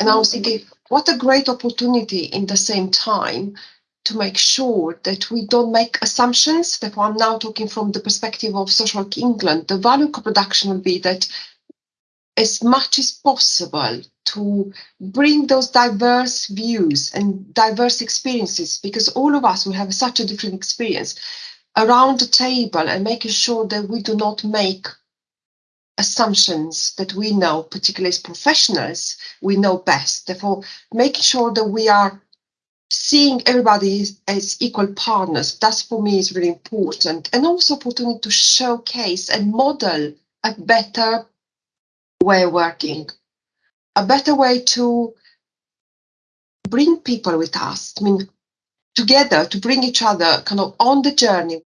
And I was thinking, what a great opportunity in the same time to make sure that we don't make assumptions. Therefore, I'm now talking from the perspective of Social Work England. The value co-production will be that as much as possible to bring those diverse views and diverse experiences, because all of us will have such a different experience around the table and making sure that we do not make assumptions that we know, particularly as professionals, we know best. Therefore, making sure that we are seeing everybody as equal partners, that's for me is really important. And also opportunity to showcase and model a better way of working, a better way to bring people with us. I mean, together to bring each other kind of on the journey